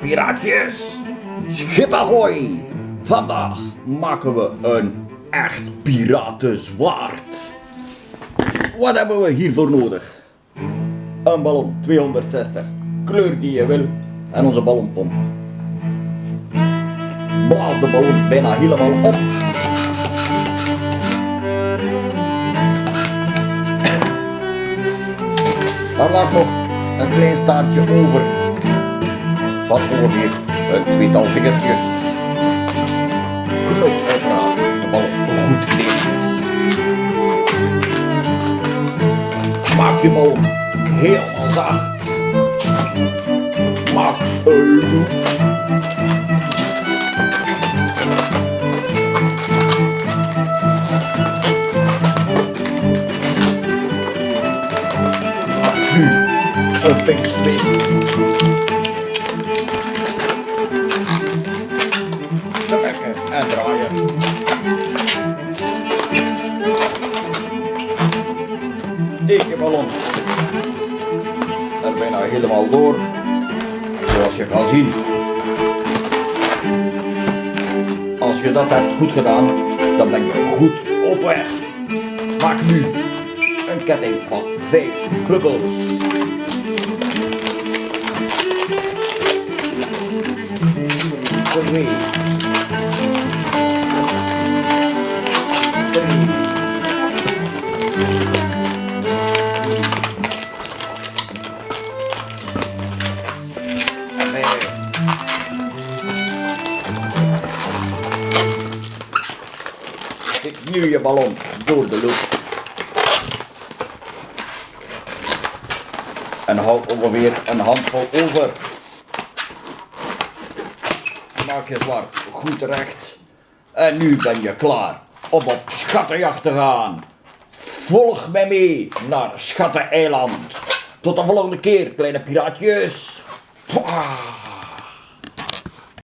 Piraatjes. Schip. Vandaag maken we een echt piratenzwaard. Wat hebben we hiervoor nodig? Een ballon 260, kleur die je wil en onze ballonpomp. Blaas de ballon bijna helemaal op. Dan laat nog een klein staartje over van ongeveer een tweetal vingertjes. Knop uiteraard de ballon goed dicht. Maak die ballon helemaal zacht. Maak een loop. Nu een. Tekenballon. Er bijna helemaal door. Zoals je kan zien. Als je dat hebt goed gedaan, dan ben je goed op weg. Maak nu een ketting van 5 bubbels. Twee. Drie. Stik nu je ballon door de loop. En hou ongeveer een handvol over. Maak je zwart goed recht. En nu ben je klaar om op schattenjacht te gaan. Volg mij mee naar Schatteneiland. Tot de volgende keer, kleine piraatjes.